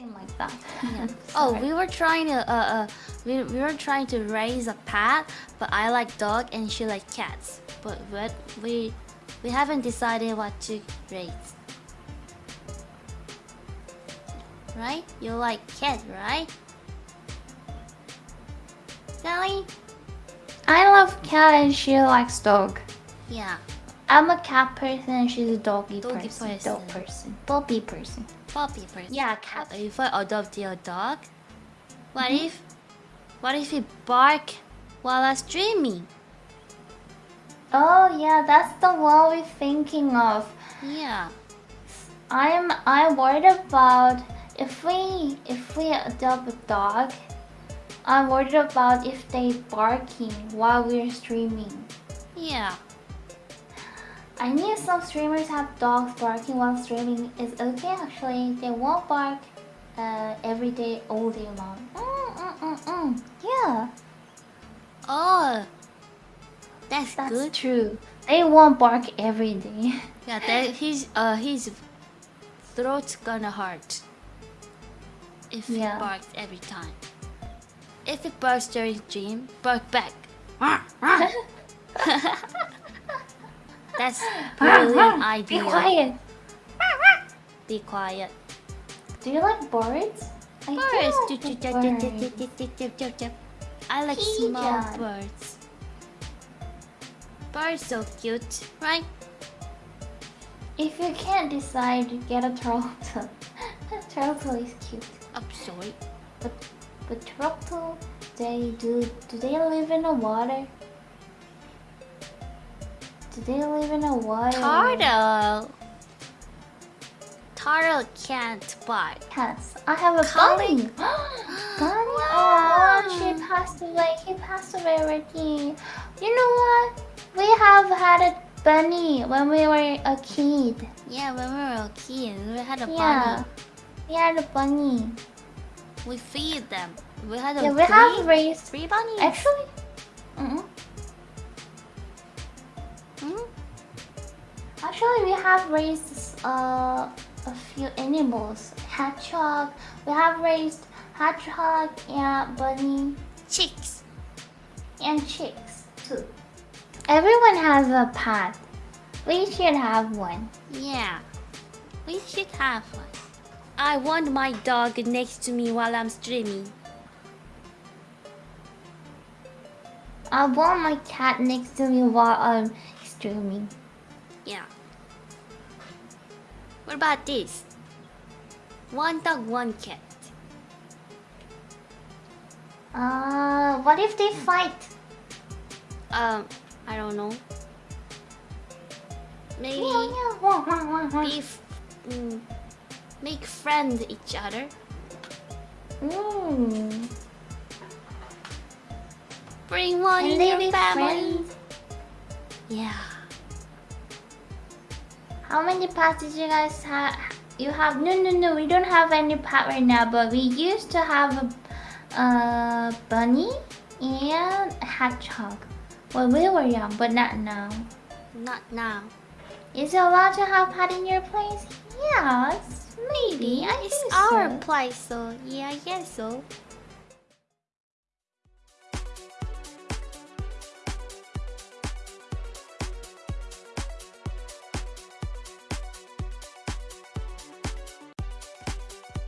something like that. Yeah. oh, we were trying to uh, uh we, we were trying to raise a pet, but I like dog and she like cats. But what we we haven't decided what to raise. Right? You like cat, right? Sally? I love cat and she likes dog. Yeah. I'm a cat person and she's a doggy, Doggy person. person. Dog person. Puppy person. Yeah, cat. If I adopt your dog, what Mhm. if what if he bark while I'm streaming? Oh yeah, that's the one we're thinking of. Yeah. I'm I'm worried about if we if we adopt a dog. I'm worried about if they barking while we're streaming. Yeah. I knew some streamers have dogs barking while streaming. It's okay actually. They won't bark uh, every day, all day long. Mm, mm, mm, mm. Yeah, Oh. That's, that's good. true. They won't bark every day. Yeah, that his uh his throat's gonna hurt if Yeah. he barks every time. If it barks during dream, bark back. That's brilliant idea. Be quiet. Be quiet. Do you like birds? I Birds. do like chip, the chip, chip, birds. I like small birds. Birds so cute, right? If you can't decide, get a turtle. turtle is cute. I'm sorry. But but turtle, they do do they live in the water? Do they live in water? Turtle. Turtle can't bark. Yes, I have a bunny. bunny. Oh, she passed away. He passed away already. You know what? We have had a bunny when we were a kid. Yeah, when we were kids, we had a Yeah, bunny. we had a bunny. We feed them. We had a Yeah, we three, have raised. three bunnies. Actually, actually, we have raised uh, a few animals. Hedgehog. We have raised hedgehog and bunny Chicks. and chicks too. Everyone has a pet. We should have one. Yeah. We should have one. I want my dog next to me while I'm streaming. I want my cat next to me while I'm streaming. Yeah. What about this? One dog, one cat. Uh, what if they fight? Um, I don't know. Maybe be mm, make friend each other. Mm. Bring one Can in your family. friends? Yeah. How many pets did you guys have? You have no, no, no. We don't have any pet right now, but we used to have a, a bunny and a hedgehog when we were young, but not now. Not now. Is it allowed to have pet in your place? Yes, maybe. I It's think our so. place, so yeah, I guess so.